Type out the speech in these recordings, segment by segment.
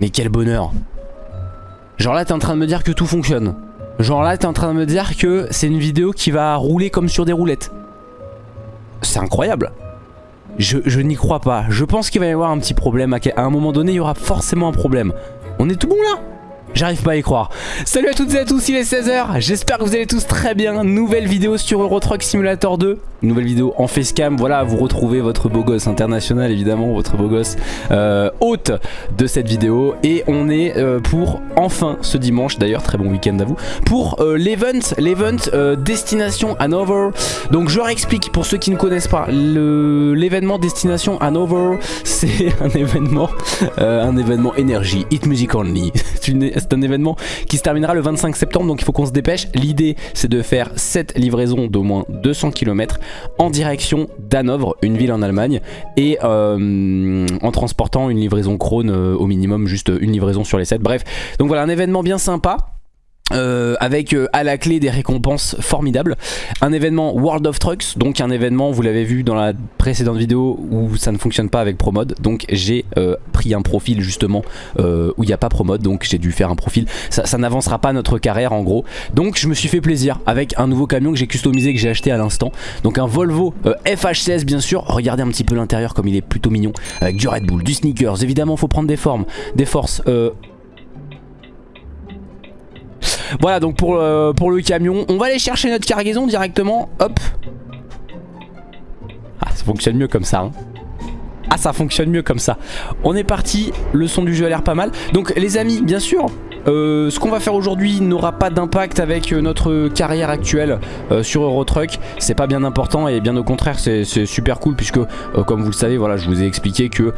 Mais quel bonheur Genre là t'es en train de me dire que tout fonctionne. Genre là t'es en train de me dire que c'est une vidéo qui va rouler comme sur des roulettes. C'est incroyable. Je, je n'y crois pas. Je pense qu'il va y avoir un petit problème. À un moment donné il y aura forcément un problème. On est tout bon là? J'arrive pas à y croire. Salut à toutes et à tous, il est 16h. J'espère que vous allez tous très bien. Nouvelle vidéo sur Euro Truck Simulator 2. Nouvelle vidéo en facecam. Voilà, vous retrouvez votre beau gosse international, évidemment, votre beau gosse euh, hôte de cette vidéo. Et on est euh, pour enfin ce dimanche, d'ailleurs, très bon week-end à vous, pour euh, l'event, l'event Destination Hanover. Donc je réexplique pour ceux qui ne connaissent pas. L'événement Destination Hanover, c'est un événement, un événement énergie, hit music only. c'est un événement qui se terminera le 25 septembre donc il faut qu'on se dépêche. L'idée c'est de faire 7 livraisons d'au moins 200 km en direction d'Hanovre, une ville en Allemagne et euh, en transportant une livraison Krone euh, au minimum, juste une livraison sur les 7. Bref, donc voilà un événement bien sympa. Euh, avec euh, à la clé des récompenses formidables. Un événement World of Trucks donc un événement vous l'avez vu dans la précédente vidéo où ça ne fonctionne pas avec Promode. Donc j'ai euh, pris un profil justement où il n'y a pas Promode donc j'ai dû faire un profil. Ça, ça n'avancera pas notre carrière en gros. Donc je me suis fait plaisir avec un nouveau camion que j'ai customisé que j'ai acheté à l'instant. Donc un Volvo FH16 bien sûr. Regardez un petit peu l'intérieur comme il est plutôt mignon avec du Red Bull, du sneakers. Évidemment faut prendre des formes des forces voilà donc pour, euh, pour le camion On va aller chercher notre cargaison directement Hop. Ah ça fonctionne mieux comme ça hein. Ah ça fonctionne mieux comme ça. On est parti, le son du jeu a l'air pas mal. Donc les amis bien sûr euh, ce qu'on va faire aujourd'hui n'aura pas d'impact avec euh, notre carrière actuelle euh, sur Eurotruck. C'est pas bien important et bien au contraire c'est super cool puisque comme vous le savez voilà je vous ai expliqué que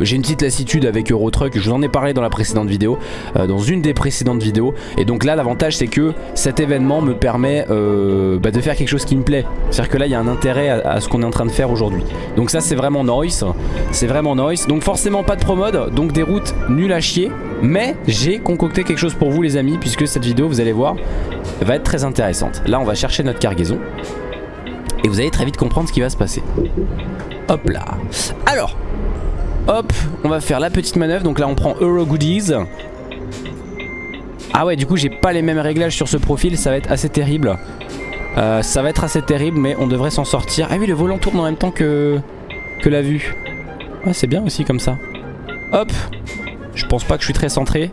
j'ai une petite lassitude avec Eurotruck. Je vous en ai parlé dans la précédente vidéo Dans une des précédentes vidéos. Et donc là l'avantage c'est que cet événement me permet bah, de faire quelque chose qui me plaît. C'est-à-dire que là il y a un intérêt à, ce qu'on est en train de faire aujourd'hui. Donc ça c'est vraiment nice. C'est vraiment nice. Donc forcément pas de promode. Donc des routes nulles à chier mais j'ai concocté quelque chose pour vous les amis Puisque cette vidéo vous allez voir va être très intéressante. Là on va chercher notre cargaison. Et vous allez très vite comprendre ce qui va se passer. Hop là. Alors Hop on va faire la petite manœuvre. Donc là on prend Euro Goodies. Ah ouais du coup j'ai pas les mêmes réglages sur ce profil. Ça va être assez terrible. Euh, Ça va être assez terrible mais on devrait s'en sortir. Ah oui le volant tourne en même temps que, que la vue. Ouais c'est bien aussi comme ça. Hop je pense pas que je suis très centré.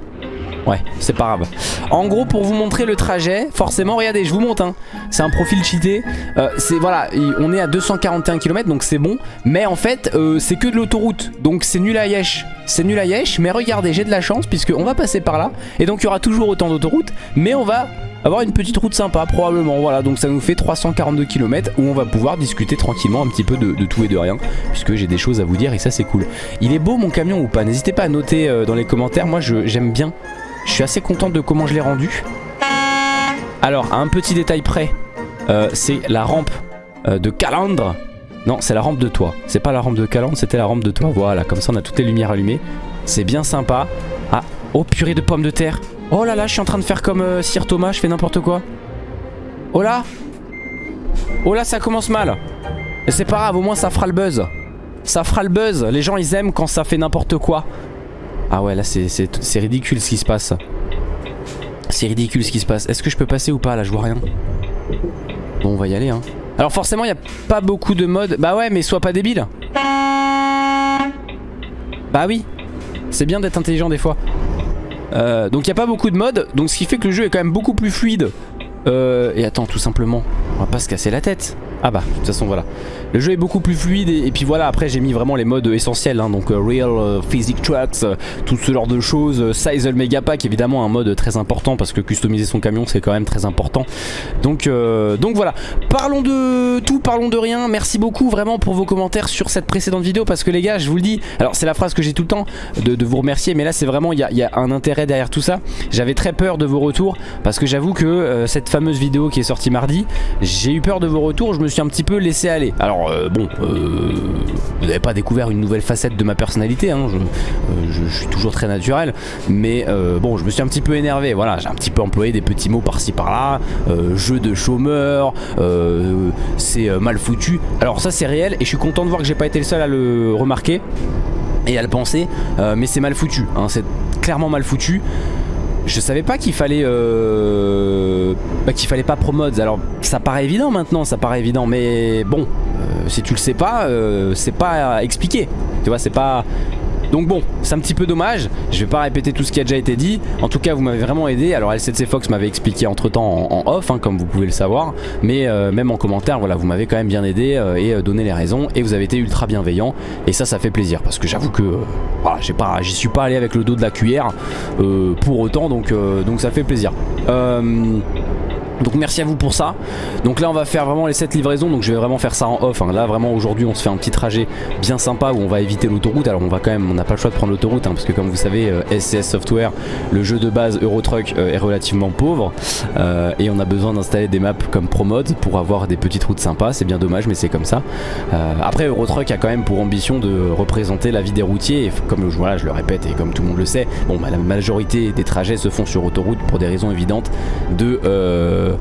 Ouais, c'est pas grave. En gros, pour vous montrer le trajet, forcément, regardez, je vous montre. Hein, c'est un profil cheaté. Euh, c'est voilà, on est à 241 km, donc c'est bon. Mais en fait, euh, c'est que de l'autoroute, donc c'est nul à yesh. C'est nul à yesh, mais regardez, j'ai de la chance puisque on va passer par là. Et donc il y aura toujours autant d'autoroutes, mais on va avoir une petite route sympa probablement voilà. Donc ça nous fait 342 km où on va pouvoir discuter tranquillement un petit peu de, tout et de rien puisque j'ai des choses à vous dire et ça c'est cool. Il est beau mon camion ou pas? N'hésitez pas à noter euh, dans les commentaires. Moi j'aime bien. Je suis assez content de comment je l'ai rendu. Alors un petit détail près euh, c'est la rampe euh, de Calandre. Non c'est la rampe de toit c'est pas la rampe de Calandre c'était la rampe de toit voilà comme ça on a toutes les lumières allumées. C'est bien sympa. Ah oh purée de pommes de terre Oh là là, je suis en train de faire comme euh, Sir Thomas, je fais n'importe quoi. Oh là Oh là, ça commence mal. Mais c'est pas grave, au moins ça fera le buzz. Ça fera le buzz. Les gens, ils aiment quand ça fait n'importe quoi. Ah ouais, là, c'est ridicule ce qui se passe. C'est ridicule ce qui se passe. Est-ce que je peux passer ou pas Là, je vois rien. Bon, on va y aller, hein. Alors forcément, il n'y a pas beaucoup de modes. Bah ouais, mais sois pas débile. Bah oui. C'est bien d'être intelligent des fois. Euh, donc il n'y a pas beaucoup de modes, donc ce qui fait que le jeu est quand même beaucoup plus fluide. Euh, et attends, tout simplement, on va pas se casser la tête. Ah bah, de toute façon, voilà. Le jeu est beaucoup plus fluide et, puis voilà, après j'ai mis vraiment les modes essentiels, hein, donc euh, Real, euh, Physic Trucks, euh, tout ce genre de choses. Size Mega Pack, évidemment, un mode très important parce que customiser son camion c'est quand même très important. Donc, donc voilà, parlons de tout, parlons de rien. Merci beaucoup vraiment pour vos commentaires sur cette précédente vidéo parce que les gars, je vous le dis, alors c'est la phrase que j'ai tout le temps de, vous remercier, mais là c'est vraiment, il y, a un intérêt derrière tout ça. J'avais très peur de vos retours parce que j'avoue que cette fameuse vidéo qui est sortie mardi, j'ai eu peur de vos retours, je me un petit peu laissé aller. Alors euh, bon, euh, vous n'avez pas découvert une nouvelle facette de ma personnalité, hein, euh, je, suis toujours très naturel, mais bon, je me suis un petit peu énervé, voilà, j'ai un petit peu employé des petits mots par-ci par-là, jeu de chômeur, c'est mal foutu. Alors ça c'est réel et je suis content de voir que j'ai pas été le seul à le remarquer. et à le penser, mais c'est mal foutu, hein, c'est clairement mal foutu. Je savais pas qu'il fallait euh, bah, qu'il fallait pas promodes. Alors ça paraît évident maintenant, ça paraît évident, mais bon, euh, si tu le sais pas, c'est pas expliqué. Tu vois, c'est pas donc bon, c'est un petit peu dommage. Je vais pas répéter tout ce qui a déjà été dit. En tout cas, vous m'avez vraiment aidé. Alors LCC Fox m'avait expliqué entre temps en, off, hein, comme vous pouvez le savoir. Mais euh, même en commentaire, voilà, vous m'avez quand même bien aidé euh, et euh, donné les raisons. Et vous avez été ultra bienveillant. Et ça, ça fait plaisir. Parce que j'avoue que voilà, j'y suis pas allé avec le dos de la cuillère pour autant. Donc ça fait plaisir. Donc merci à vous pour ça. Donc là on va faire vraiment les 7 livraisons. Donc je vais vraiment faire ça en off hein. Là vraiment aujourd'hui on se fait un petit trajet bien sympa Où on va éviter l'autoroute. Alors on va quand même, on n'a pas le choix de prendre l'autoroute hein, Parce que comme vous savez SCS euh, Software Le jeu de base Eurotruck euh, est relativement pauvre. Euh, Et on a besoin d'installer des maps comme ProMod Pour avoir des petites routes sympas. C'est bien dommage mais c'est comme ça. Après Eurotruck a quand même pour ambition de représenter la vie des routiers. Et comme voilà, je le répète et comme tout le monde le sait Bon bah, la majorité des trajets se font sur autoroute Pour des raisons évidentes de euh,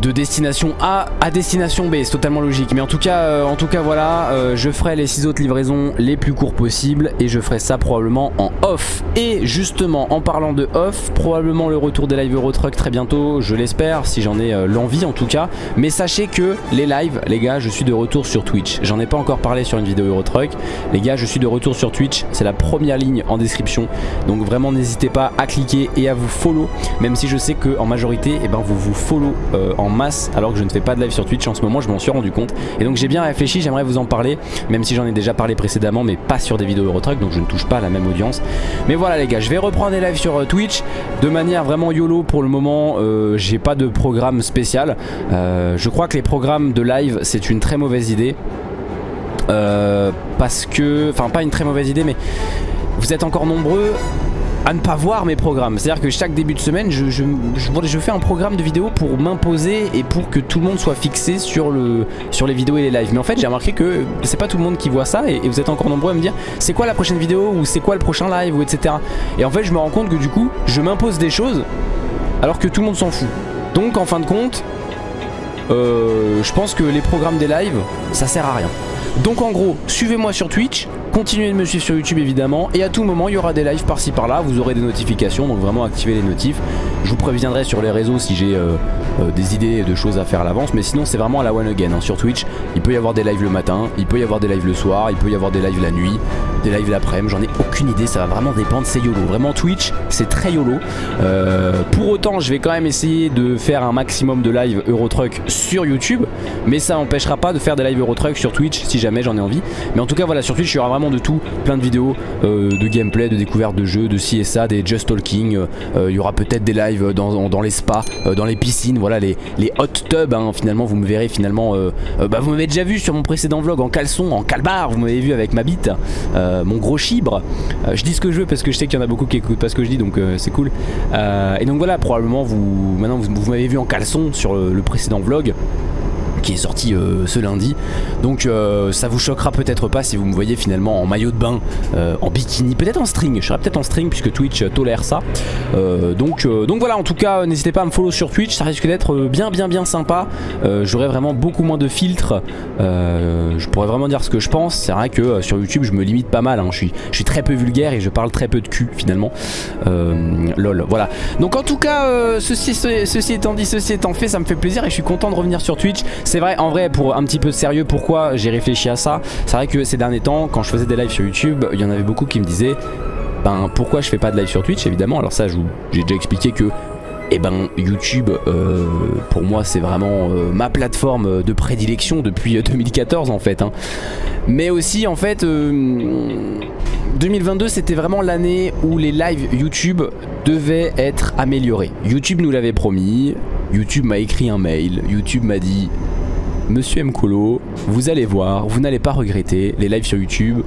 de destination A à destination B, c'est totalement logique. Mais en tout cas, euh, en tout cas voilà, euh, je ferai les 6 autres livraisons les plus courts possibles et je ferai ça probablement en off. Et justement, en parlant de off, probablement le retour des lives Eurotruck très bientôt, je l'espère, si j'en ai euh, l'envie en tout cas. Mais sachez que les lives, les gars, je suis de retour sur Twitch. J'en ai pas encore parlé sur une vidéo Eurotruck. Les gars, je suis de retour sur Twitch, c'est la première ligne en description. Donc vraiment n'hésitez pas à cliquer et à vous follow, même si je sais que en majorité, eh ben, vous vous follow en masse alors que je ne fais pas de live sur Twitch en ce moment je m'en suis rendu compte. Et donc j'ai bien réfléchi j'aimerais vous en parler même si j'en ai déjà parlé précédemment mais pas sur des vidéos Eurotruck donc je ne touche pas la même audience. Mais voilà les gars je vais reprendre des lives sur euh, Twitch de manière vraiment YOLO pour le moment euh, j'ai pas de programme spécial. Euh, je crois que les programmes de live c'est une très mauvaise idée. Parce que enfin pas une très mauvaise idée mais vous êtes encore nombreux à ne pas voir mes programmes. C'est-à-dire que chaque début de semaine, je, fais un programme de vidéo pour m'imposer et pour que tout le monde soit fixé sur les vidéos et les lives. Mais en fait, j'ai remarqué que c'est pas tout le monde qui voit ça et, vous êtes encore nombreux à me dire c'est quoi la prochaine vidéo ou c'est quoi le prochain live ou etc. Et en fait, je me rends compte que du coup, je m'impose des choses alors que tout le monde s'en fout. Donc, en fin de compte, euh, je pense que les programmes des lives, ça sert à rien. Donc en gros, suivez-moi sur Twitch, Continuez de me suivre sur YouTube évidemment et à tout moment il y aura des lives par-ci par-là, vous aurez des notifications donc vraiment activez les notifs. Je vous préviendrai sur les réseaux si j'ai euh, euh, des idées de choses à faire à l'avance mais sinon c'est vraiment à la one again hein. sur Twitch. Il peut y avoir des lives le matin, il peut y avoir des lives le soir, il peut y avoir des lives la nuit, des lives l'après-midi, j'en ai aucune idée, ça va vraiment dépendre, c'est YOLO. Vraiment Twitch c'est très YOLO. Euh, pour autant je vais quand même essayer de faire un maximum de lives Eurotruck sur YouTube mais ça n'empêchera pas de faire des lives Eurotruck sur Twitch si jamais j'en ai envie. Mais en tout cas voilà sur Twitch il y aura vraiment de tout, plein de vidéos euh, de gameplay, de découverte de jeux, de ci et des just talking, il y aura peut-être des lives dans, les spas, dans les piscines, voilà les, hot tubs, hein. finalement vous me verrez finalement, bah, vous m'avez déjà vu sur mon précédent vlog en caleçon, en calbar, vous m'avez vu avec ma bite, mon gros chibre, je dis ce que je veux parce que je sais qu'il y en a beaucoup qui écoutent pas ce que je dis donc c'est cool, et donc voilà probablement vous, maintenant vous, m'avez vu en caleçon sur le précédent vlog, qui est sorti euh, ce lundi. Donc euh, ça vous choquera peut-être pas si vous me voyez finalement en maillot de bain, euh, en bikini, peut-être en string. Je serai peut-être en string puisque Twitch tolère ça. donc, donc voilà, en tout cas, n'hésitez pas à me follow sur Twitch. Ça risque d'être bien, bien, bien sympa. J'aurai vraiment beaucoup moins de filtres. je pourrais vraiment dire ce que je pense. C'est vrai que sur YouTube, je me limite pas mal. Hein. Je, suis, très peu vulgaire et je parle très peu de cul finalement. lol, voilà. Donc en tout cas, ceci étant dit, ceci étant fait, ça me fait plaisir et je suis content de revenir sur Twitch. C'est vrai, en vrai, pour un petit peu sérieux, pourquoi j'ai réfléchi à ça C'est vrai que ces derniers temps, quand je faisais des lives sur YouTube, il y en avait beaucoup qui me disaient ben pourquoi je fais pas de live sur Twitch évidemment alors ça j'ai déjà expliqué que eh ben YouTube euh, pour moi c'est vraiment euh, ma plateforme de prédilection depuis 2014 en fait hein. mais aussi en fait 2022 euh, c'était vraiment l'année où les lives YouTube devaient être améliorés YouTube nous l'avait promis YouTube m'a écrit un mail YouTube m'a dit Monsieur Mkolo, vous allez voir, vous n'allez pas regretter, les lives sur YouTube,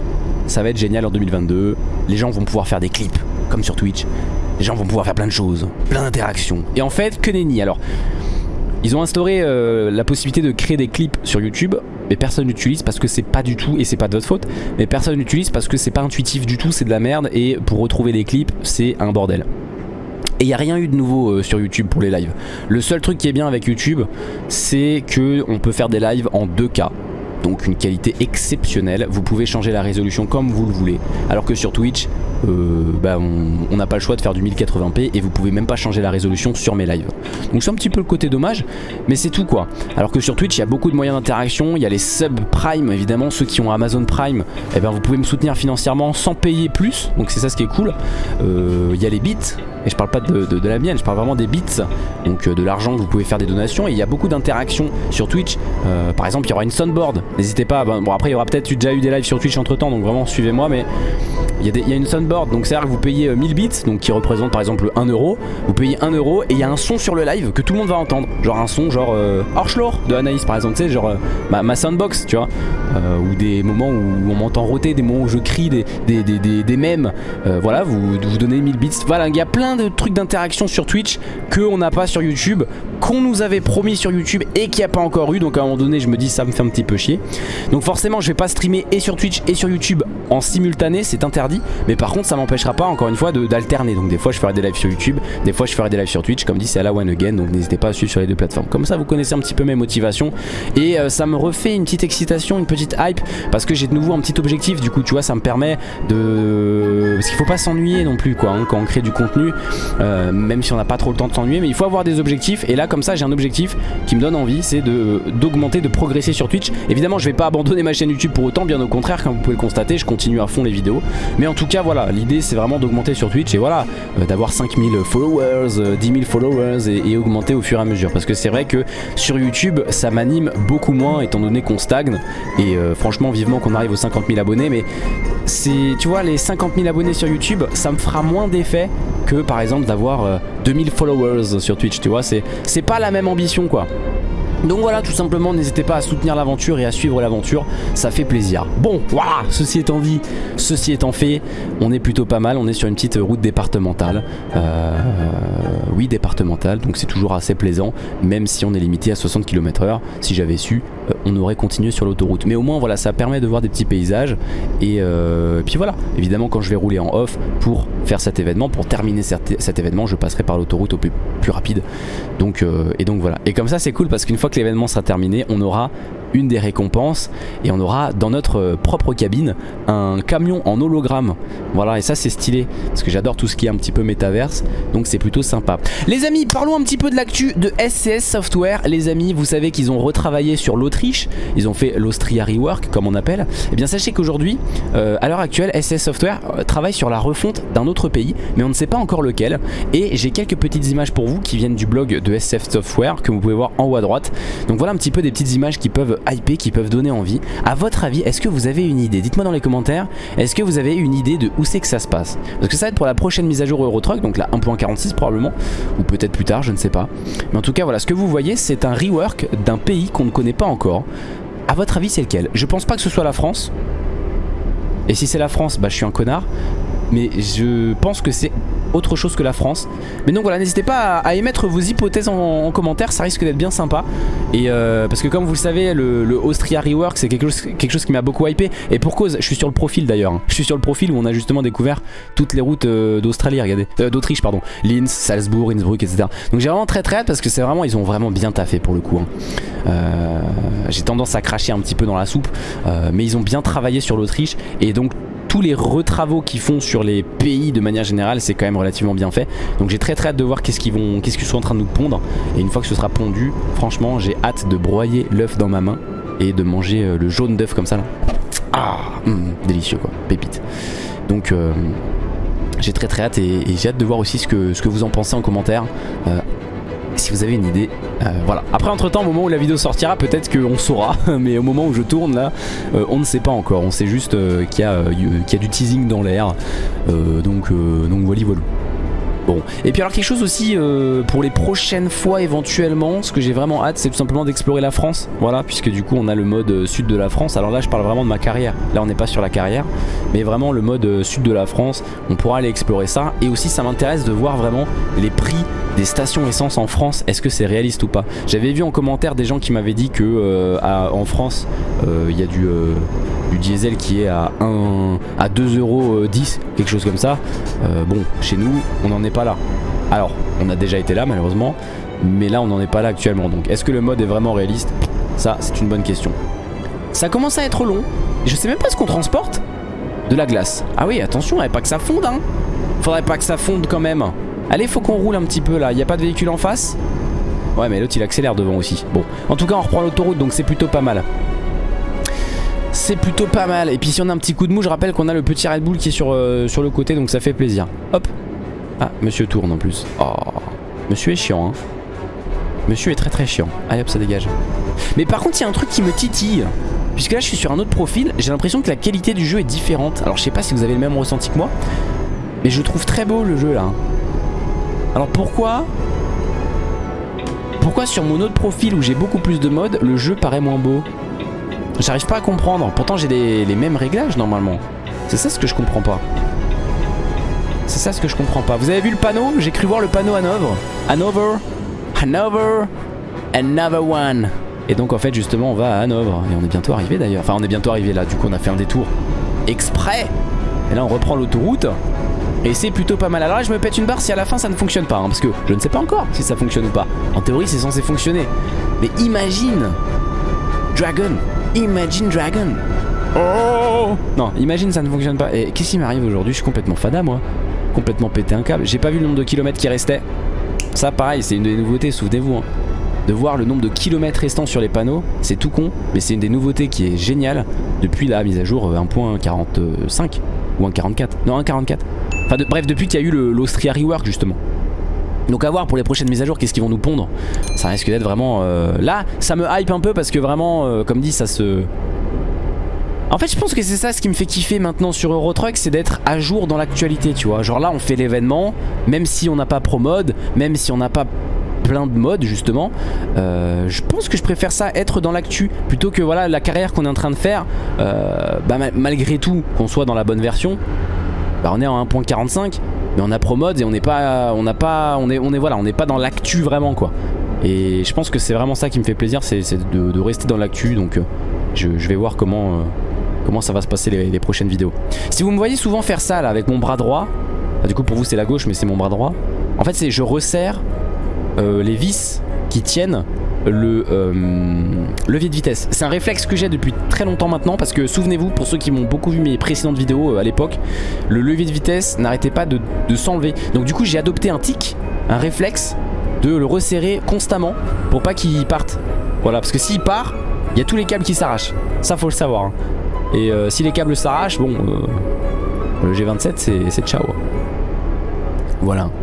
ça va être génial en 2022, les gens vont pouvoir faire des clips, comme sur Twitch, les gens vont pouvoir faire plein de choses, plein d'interactions. Et en fait, que nenni. Alors ils ont instauré euh, la possibilité de créer des clips sur YouTube mais personne n'utilise parce que c'est pas du tout et c'est pas de votre faute mais personne n'utilise parce que c'est pas intuitif du tout c'est de la merde et pour retrouver les clips c'est un bordel et il n'y a rien eu de nouveau euh, sur YouTube pour les lives. Le seul truc qui est bien avec YouTube, c'est que on peut faire des lives en 2K. donc une qualité exceptionnelle. Vous pouvez changer la résolution comme vous le voulez. Alors que sur Twitch, euh, bah, on n'a pas le choix de faire du 1080p et vous pouvez même pas changer la résolution sur mes lives. Donc c'est un petit peu le côté dommage, mais c'est tout quoi. Alors que sur Twitch, il y a beaucoup de moyens d'interaction. Il y a les sub Prime, évidemment, ceux qui ont Amazon Prime, eh ben, vous pouvez me soutenir financièrement sans payer plus. Donc c'est ça ce qui est cool. Euh, il y a les bits et je parle pas de, la mienne, je parle vraiment des bits, donc euh, de l'argent que vous pouvez faire des donations. Et il y a beaucoup d'interactions sur Twitch. Euh, par exemple, il y aura une soundboard. N'hésitez pas. bon, après, il y aura peut-être déjà eu des lives sur Twitch entre temps, donc vraiment suivez-moi. Mais il y, a une soundboard, donc c'est-à-dire que vous payez 1000 euh, bits, donc qui représente par exemple 1 euro. Vous payez 1 euro et il y a un son sur le live que tout le monde va entendre. Genre un son, genre euh, de Anaïs par exemple, tu sais, genre ma, soundbox, tu vois. ou des moments où on m'entend roter, des moments où je crie, des, des, des, des, mèmes. voilà, vous, vous donnez 1000 bits. Voilà, il y a plein de trucs d'interaction sur Twitch qu'on n'a pas sur YouTube, qu'on nous avait promis sur YouTube et qui a pas encore eu. Donc à un moment donné, je me dis ça me fait un petit peu chier. Donc forcément, je vais pas streamer et sur Twitch et sur YouTube en simultané, c'est interdit. Mais par contre, ça m'empêchera pas encore une fois d'alterner. Donc des fois, je ferai des lives sur YouTube, des fois, je ferai des lives sur Twitch. Comme dit, c'est à la one again. Donc n'hésitez pas à suivre sur les deux plateformes. Comme ça, vous connaissez un petit peu mes motivations et euh, ça me refait une petite excitation, une petite hype parce que j'ai de nouveau un petit objectif. Du coup, tu vois, ça me permet de parce qu'il faut pas s'ennuyer non plus quoi hein, quand on crée du contenu. Euh, même si on n'a pas trop le temps de s'ennuyer mais il faut avoir des objectifs. Et là comme ça j'ai un objectif qui me donne envie c'est d'augmenter de, progresser sur Twitch. Évidemment je vais pas abandonner ma chaîne YouTube pour autant bien au contraire comme vous pouvez le constater je continue à fond les vidéos. Mais en tout cas voilà l'idée c'est vraiment d'augmenter sur Twitch et voilà euh, d'avoir 5000 followers 10 euh, 000 followers et, augmenter au fur et à mesure. Parce que c'est vrai que sur YouTube ça m'anime beaucoup moins étant donné qu'on stagne. Et franchement vivement qu'on arrive aux 50 000 abonnés. Mais c'est tu vois les 50 000 abonnés sur YouTube ça me fera moins d'effet que par exemple d'avoir 2000 euh, followers sur Twitch tu vois c'est pas la même ambition quoi. Donc voilà tout simplement n'hésitez pas à soutenir l'aventure et à suivre l'aventure ça fait plaisir. Bon voilà ceci étant dit ceci étant fait on est plutôt pas mal on est sur une petite route départementale euh, Oui départementale donc c'est toujours assez plaisant même si on est limité à 60 km h si j'avais su euh, on aurait continué sur l'autoroute. Mais au moins voilà ça permet de voir des petits paysages. Et euh, puis voilà évidemment quand je vais rouler en off pour faire cet événement pour terminer cet, événement je passerai par l'autoroute au plus, rapide. Donc et donc voilà. Et comme ça c'est cool parce qu'une fois que l'événement sera terminé, on aura une des récompenses et on aura dans notre propre cabine un camion en hologramme. Voilà et ça c'est stylé parce que j'adore tout ce qui est un petit peu métaverse donc c'est plutôt sympa. Les amis parlons un petit peu de l'actu de SCS Software. Les amis vous savez qu'ils ont retravaillé sur l'Autriche ils ont fait l'Austria Rework comme on appelle. Et eh bien sachez qu'aujourd'hui euh, à l'heure actuelle SCS Software euh, travaille sur la refonte d'un autre pays mais on ne sait pas encore lequel. Et j'ai quelques petites images pour vous qui viennent du blog de SCS Software que vous pouvez voir en haut à droite. Donc voilà un petit peu des petites images qui peuvent hyper, qui peuvent donner envie. À votre avis, est-ce que vous avez une idée? Dites-moi dans les commentaires, est-ce que vous avez une idée de où c'est que ça se passe? Parce que ça va être pour la prochaine mise à jour Eurotruck, donc la 1.46 probablement, ou peut-être plus tard, je ne sais pas. Mais en tout cas, voilà, ce que vous voyez, c'est un rework d'un pays qu'on ne connaît pas encore. À votre avis, c'est lequel? Je pense pas que ce soit la France. Et si c'est la France, bah je suis un connard mais je pense que c'est autre chose que la France. Mais donc voilà, n'hésitez pas à, émettre vos hypothèses en, commentaire, ça risque d'être bien sympa. Et euh, parce que comme vous le savez, le, Austria Rework, c'est quelque chose, quelque chose qui m'a beaucoup hypé. Et pour cause, je suis sur le profil d'ailleurs. Hein. Je suis sur le profil où on a justement découvert toutes les routes euh, d'Australie, regardez. Euh, D'Autriche, pardon. Linz, Salzbourg, Innsbruck, etc. Donc j'ai vraiment très très hâte parce que c'est vraiment, ils ont vraiment bien taffé pour le coup. Hein. j'ai tendance à cracher un petit peu dans la soupe. mais ils ont bien travaillé sur l'Autriche. Et donc tous les retravaux qu'ils font sur les pays de manière générale c'est quand même relativement bien fait. Donc j'ai très très hâte de voir qu'est-ce qu'ils vont qu'est-ce qu'ils sont en train de nous pondre. Et une fois que ce sera pondu franchement j'ai hâte de broyer l'œuf dans ma main et de manger euh, le jaune d'œuf comme ça là. Ah hum, délicieux quoi. Pépite. Donc euh, j'ai très très hâte et, j'ai hâte de voir aussi ce que, ce que vous en pensez en commentaire. Euh, si vous avez une idée. Euh, voilà. Après, entre temps, au moment où la vidéo sortira, peut-être qu'on saura. Mais au moment où je tourne là, euh, on ne sait pas encore. On sait juste euh, qu'il y, a du teasing dans l'air. donc, donc voilà, voilà. Et puis alors quelque chose aussi pour les prochaines fois éventuellement, ce que j'ai vraiment hâte c'est tout simplement d'explorer la France, voilà, puisque du coup on a le mode sud de la France, alors là je parle vraiment de ma carrière, là on n'est pas sur la carrière, mais vraiment le mode sud de la France, on pourra aller explorer ça, et aussi ça m'intéresse de voir vraiment les prix des stations essence en France, est-ce que c'est réaliste ou pas? J'avais vu en commentaire des gens qui m'avaient dit que euh, en France, euh, il y a du, euh, diesel qui est à, 1, à 2,10€, quelque chose comme ça. bon, chez nous, on n'en est pas Alors, on a déjà été là malheureusement, mais là on n'en est pas là actuellement. Donc, est-ce que le mode est vraiment réaliste? Ça, c'est une bonne question. Ça commence à être long. Je sais même pas ce qu'on transporte. De la glace. Ah oui, attention, faudrait pas que ça fonde, hein. Faudrait pas que ça fonde quand même. Allez, faut qu'on roule un petit peu là. Il a pas de véhicule en face? Ouais, mais l'autre il accélère devant aussi. Bon, en tout cas, on reprend l'autoroute donc c'est plutôt pas mal. C'est plutôt pas mal. Et puis si on a un petit coup de mou, je rappelle qu'on a le petit Red Bull qui est sur, euh, sur le côté donc ça fait plaisir. Hop. Ah, monsieur tourne en plus. Oh, monsieur est chiant, hein. Monsieur est très très chiant. Allez hop, ça dégage. Mais par contre, il y a un truc qui me titille. Puisque là, je suis sur un autre profil. J'ai l'impression que la qualité du jeu est différente. Alors, je sais pas si vous avez le même ressenti que moi. Mais je trouve très beau le jeu là. Alors pourquoi Pourquoi sur mon autre profil où j'ai beaucoup plus de modes, le jeu paraît moins beau? J'arrive pas à comprendre. Pourtant, j'ai les mêmes réglages normalement. C'est ça ce que je comprends pas. C'est ça ce que je comprends pas. Vous avez vu le panneau? J'ai cru voir le panneau Hanovre. Hanovre Hanover, another one. Et donc en fait justement on va à Hanovre et on est bientôt arrivé d'ailleurs. Enfin on est bientôt arrivé là, du coup on a fait un détour exprès. Et là on reprend l'autoroute et c'est plutôt pas mal. Alors là je me pète une barre si à la fin ça ne fonctionne pas, hein, parce que je ne sais pas encore si ça fonctionne ou pas. En théorie c'est censé fonctionner. Mais imagine Dragon, imagine Dragon. Oh Non, imagine ça ne fonctionne pas. Et qu'est-ce qui m'arrive aujourd'hui? Je suis complètement fada moi. Complètement pété un câble. J'ai pas vu le nombre de kilomètres qui restait. Ça pareil c'est une des nouveautés souvenez-vous hein. De voir le nombre de kilomètres restants sur les panneaux C'est tout con mais c'est une des nouveautés qui est géniale Depuis la mise à jour 1.45 euh, Ou 1.44 Non 1.44 Enfin bref depuis qu'il y a eu l'Austria Rework justement donc à voir pour les prochaines mises à jour qu'est-ce qu'ils vont nous pondre Ça risque d'être vraiment euh, Là ça me hype un peu parce que vraiment euh, Comme dit ça se en fait je pense que c'est ça ce qui me fait kiffer maintenant sur Eurotruck C'est d'être à jour dans l'actualité tu vois. Genre là on fait l'événement Même si on n'a pas pro mode Même si on n'a pas plein de modes justement euh, Je pense que je préfère ça être dans l'actu Plutôt que voilà la carrière qu'on est en train de faire euh, bah, Malgré tout qu'on soit dans la bonne version bah, On est en 1.45 Mais on a pro mode et on n'est pas On n'a pas On est, on est voilà on n'est pas dans l'actu vraiment quoi. Et je pense que c'est vraiment ça qui me fait plaisir C'est de, rester dans l'actu Donc euh, je, vais voir comment comment ça va se passer les, prochaines vidéos. Si vous me voyez souvent faire ça là avec mon bras droit, du coup pour vous c'est la gauche mais c'est mon bras droit, en fait c'est je resserre euh, les vis qui tiennent le euh, levier de vitesse. C'est un réflexe que j'ai depuis très longtemps maintenant parce que souvenez-vous, pour ceux qui m'ont beaucoup vu mes précédentes vidéos euh, à l'époque, le levier de vitesse n'arrêtait pas de, de s'enlever. Donc du coup j'ai adopté un tic, un réflexe de le resserrer constamment pour pas qu'il parte. Voilà, parce que s'il part, il y a tous les câbles qui s'arrachent. Ça faut le savoir. Hein. Et euh, si les câbles s'arrachent, bon, euh, le G27 c'est ciao. Voilà.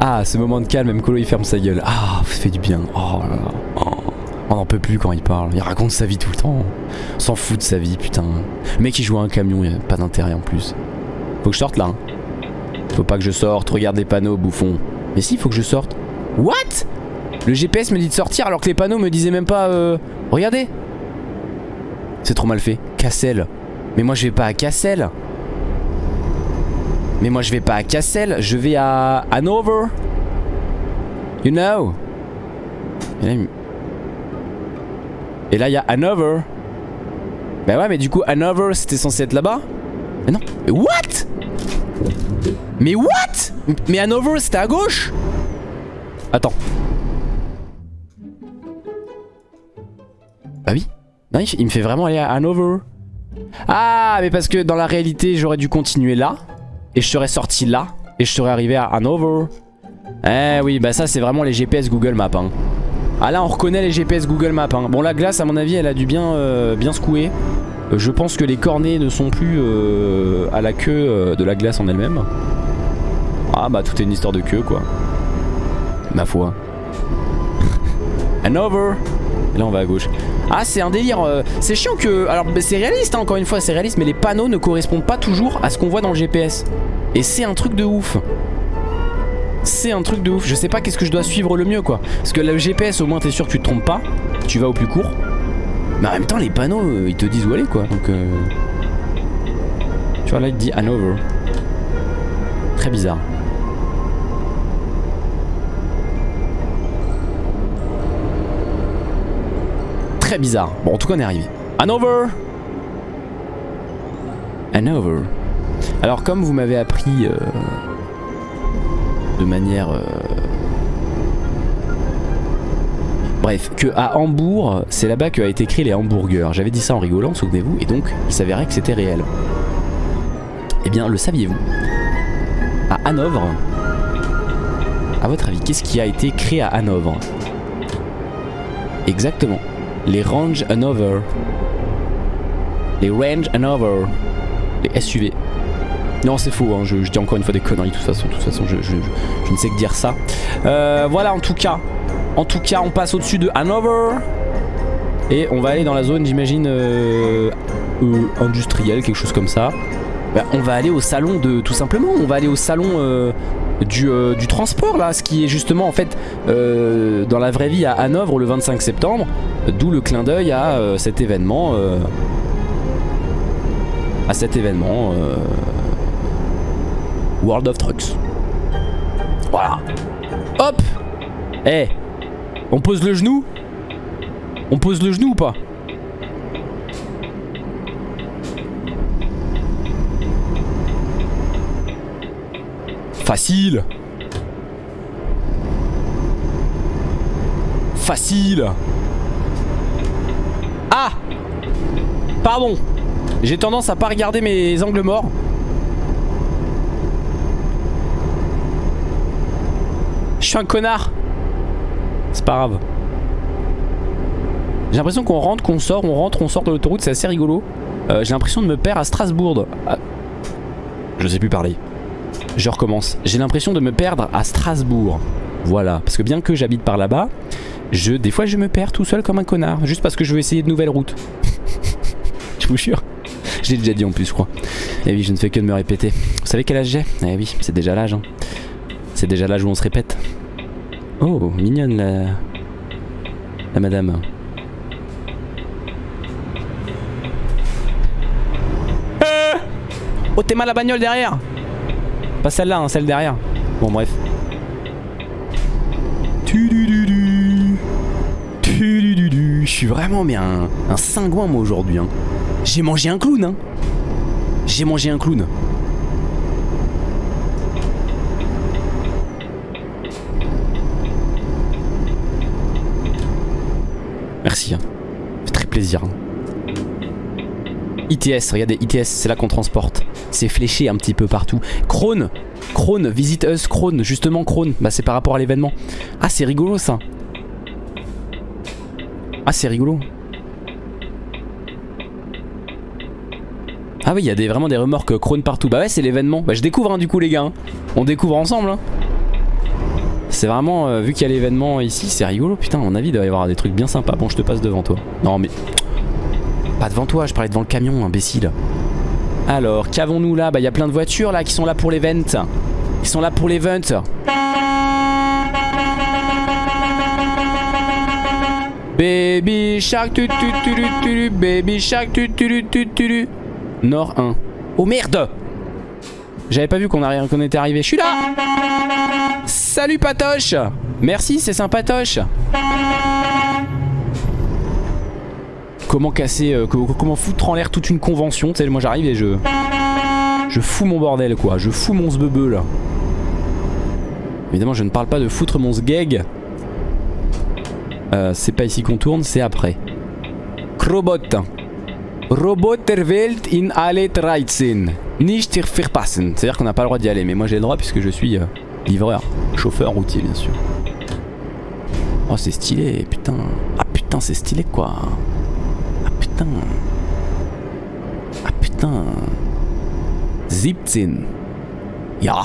Ah, ce moment de calme, même Colo il ferme sa gueule. Ah, ça fait du bien. Oh là là. Oh. On n'en peut plus quand il parle. Il raconte sa vie tout le temps. S'en fout de sa vie, putain. Mec il joue à un camion, il a pas d'intérêt en plus. Faut que je sorte là. Hein. Faut pas que je sorte, regarde les panneaux, bouffon. Mais si, faut que je sorte. What? Le GPS me dit de sortir alors que les panneaux me disaient même pas euh... Regardez. C'est trop mal fait. Cassel. Mais moi je vais pas à Cassel. Mais moi je vais pas à Cassel. Je vais à Hanover You know? Et là il y a Hanover. Bah ouais mais du coup Hanover c'était censé être là-bas. Mais non. Mais what? Mais what? Mais Hanover c'était à gauche? Attends. Bah oui. Non, il me fait vraiment aller à Hanover. Ah, mais parce que dans la réalité, j'aurais dû continuer là. Et je serais sorti là. Et je serais arrivé à Hanover. Eh oui, bah ça, c'est vraiment les GPS Google Maps. Hein. Ah là, on reconnaît les GPS Google Maps. Hein. Bon, la glace, à mon avis, elle a dû bien, euh, bien secouer. Euh, je pense que les cornets ne sont plus euh, à la queue de la glace en elle-même. Ah bah, tout est une histoire de queue, quoi ma foi. Et là on va à gauche. Ah c'est un délire, euh, c'est chiant que... Alors c'est réaliste hein, encore une fois, c'est réaliste, mais les panneaux ne correspondent pas toujours à ce qu'on voit dans le GPS. Et c'est un truc de ouf. C'est un truc de ouf. Je sais pas qu'est-ce que je dois suivre le mieux quoi. Parce que le GPS au moins t'es sûr que tu te trompes pas. Tu vas au plus court. Mais en même temps les panneaux euh, ils te disent où aller quoi. Donc euh... Tu vois là il dit Hanover. Très bizarre. Très bizarre. Bon, en tout cas, on est arrivé. Hanover Hanover. Alors, comme vous m'avez appris... Euh, de manière... euh, Bref, que à Hambourg, c'est là-bas qu'a été créé les hamburgers. J'avais dit ça en rigolant, souvenez-vous, et donc il s'avérait que c'était réel. Eh bien, le saviez-vous? À Hanovre, à votre avis, qu'est-ce qui a été créé à Hanovre? Exactement. Les Range Hanover. Les Range Hanover. Les SUV. Non, c'est faux, hein, je, dis encore une fois des conneries, de toute façon, de toute façon je, ne sais que dire ça. Euh, voilà, en tout cas. En tout cas, on passe au-dessus de Hanover. Et on va aller dans la zone, j'imagine, euh, euh, industrielle, quelque chose comme ça. Bah, on va aller au salon de... Tout simplement, on va aller au salon euh, du, euh, du transport, là. Ce qui est justement, en fait, euh, dans la vraie vie à Hanovre le 25 septembre. D'où le clin d'œil à euh, cet événement. euh, à cet événement. euh, World of Trucks. Voilà. Hop Eh On pose le genou? On pose le genou ou pas? Facile Facile Ah Pardon J'ai tendance à pas regarder mes angles morts. Je suis un connard C'est pas grave. J'ai l'impression qu'on rentre, qu'on sort, on rentre, on sort de l'autoroute, c'est assez rigolo. Euh, J'ai l'impression de me perdre à Strasbourg. Ah. Je sais plus parler. Je recommence. J'ai l'impression de me perdre à Strasbourg. Voilà. Parce que bien que j'habite par là-bas, je, des fois je me perds tout seul comme un connard. Juste parce que je veux essayer de nouvelles routes. je vous jure. Je l'ai déjà dit en plus, je crois. Et oui, je ne fais que de me répéter. Vous savez quel âge j'ai? Eh oui, c'est déjà l'âge. hein. C'est déjà l'âge où on se répète. Oh, mignonne la... La madame. Oh, t'es mal la bagnole derrière Celle-là, hein, celle derrière. Bon, bref. Je suis vraiment mais un, cingouin moi aujourd'hui. hein. J'ai mangé un clown. Hein. J'ai mangé un clown. Merci. Très plaisir. ITS, regardez, ITS, c'est là qu'on transporte. C'est fléché un petit peu partout. Krone, Krone, Visit Us, Krone, justement Krone. Bah c'est par rapport à l'événement. Ah c'est rigolo ça. Ah c'est rigolo. Ah oui, il y a des, vraiment des remorques Krone partout. Bah ouais, c'est l'événement. Bah je découvre hein, du coup les gars. hein. On découvre ensemble. hein. C'est vraiment, euh, vu qu'il y a l'événement ici, c'est rigolo. Putain, à mon avis, il doit y avoir des trucs bien sympas. Bon, je te passe devant toi. Non mais... Pas devant toi, je parlais devant le camion, imbécile. Alors, qu'avons-nous là? Bah, il y a plein de voitures là qui sont là pour l'event. Ils sont là pour l'event. Baby Shark tu tu tu tu Baby Shark tu tu tu tu tu Nord 1. Oh merde J'avais pas vu qu'on était arrivé. Je suis là Salut Patoche Merci, c'est sympatoche Comment casser, euh, co- comment foutre en l'air toute une convention Tu sais, moi j'arrive et je... Je fous mon bordel quoi, je fous mon sbebe là. Évidemment je ne parle pas de foutre mon sgeg. Euh, c'est pas ici qu'on tourne, c'est après. Krobot. Robot der Welt in alle 13. Nicht verpassen. C'est-à-dire qu'on n'a pas le droit d'y aller, mais moi j'ai le droit puisque je suis euh, livreur, chauffeur routier bien sûr. Oh c'est stylé, putain. Ah putain c'est stylé quoi. Ah putain. Ah putain. 17. Ja.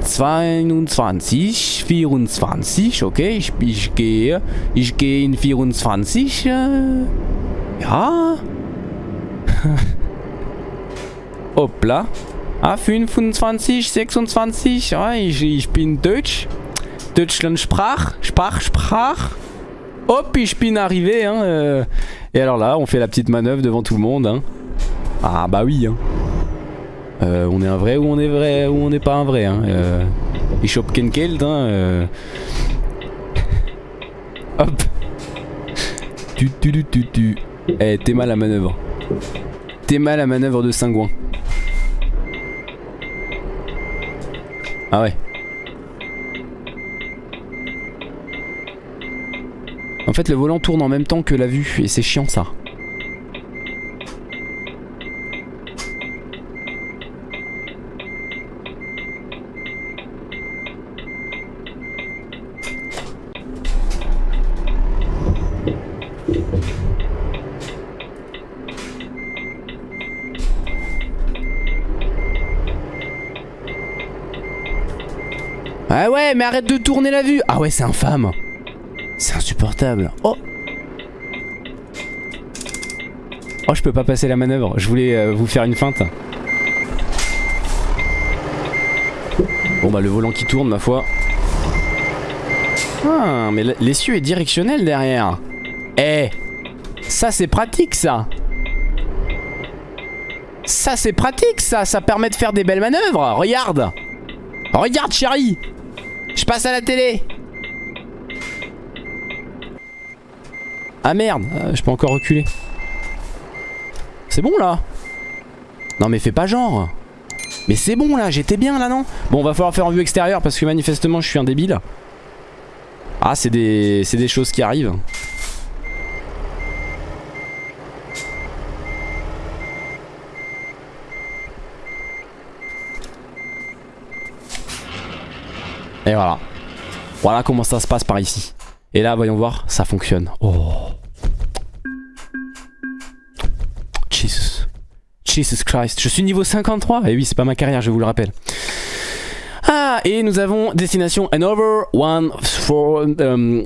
22, 24, okay, ich, ich gehe, ich gehe in 24, äh, ja. Hoppla. Ah, 25, 26, ja, ich, ich bin Deutsch. Deutschland Sprach, Sprach, Sprach. Hop, ich bin arrivé, hein. euh. Et alors là, on fait la petite manœuvre devant tout le monde, hein. Ah bah oui, hein. Euh, on est un vrai ou on est vrai ou on n'est pas un vrai, hein. Euh, kein Geld, hein. euh. Hop. Tu tu tu tu tu. Eh, t'es mal à manœuvre. T'es mal à manœuvre de Saint-Gouin. Ah ouais. En fait, le volant tourne en même temps que la vue et c'est chiant ça. Ah ouais, mais arrête de tourner la vue Ah ouais, c'est infâme C'est insupportable Oh Oh, je peux pas passer la manœuvre. Je voulais euh, vous faire une feinte. Bon bah le volant qui tourne, ma foi. Ah, mais l'essieu est directionnel derrière. Eh Ça c'est pratique ça Ça c'est pratique ça Ça permet de faire des belles manœuvres Regarde Regarde chérie je passe à la télé Ah merde. Euh, Je peux encore reculer. C'est bon là? Non mais fais pas genre. Mais c'est bon là, j'étais bien là non? Bon on va falloir faire en vue extérieure parce que manifestement je suis un débile. Ah c'est des, des choses qui arrivent. Et voilà. Voilà comment ça se passe par ici. Et là, voyons voir, ça fonctionne. Oh. Jesus. Jesus Christ. Je suis niveau 53. Et oui, c'est pas ma carrière, je vous le rappelle. Et nous avons destination Hanover 1 euh,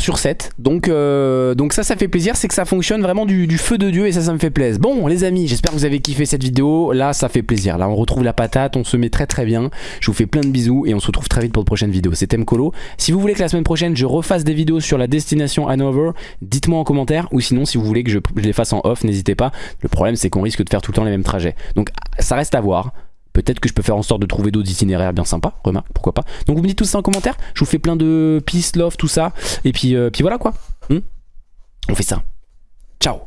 sur 7. Donc, euh, donc ça, ça fait plaisir. C'est que ça fonctionne vraiment du, feu de Dieu et ça, ça me fait plaisir. Bon, les amis, j'espère que vous avez kiffé cette vidéo. Là, ça fait plaisir. Là, on retrouve la patate. On se met très très bien. Je vous fais plein de bisous et on se retrouve très vite pour de prochaines vidéos. C'était Mkolo. Si vous voulez que la semaine prochaine, je refasse des vidéos sur la destination Hanover, dites-moi en commentaire. Ou sinon, si vous voulez que je les fasse en off, n'hésitez pas. Le problème, c'est qu'on risque de faire tout le temps les mêmes trajets. Donc, ça reste à voir. Peut-être que je peux faire en sorte de trouver d'autres itinéraires bien sympas, remarque, pourquoi pas. Donc vous me dites tout ça en commentaire, je vous fais plein de peace, love, tout ça, et puis, euh, voilà quoi. Hmm On fait ça. Ciao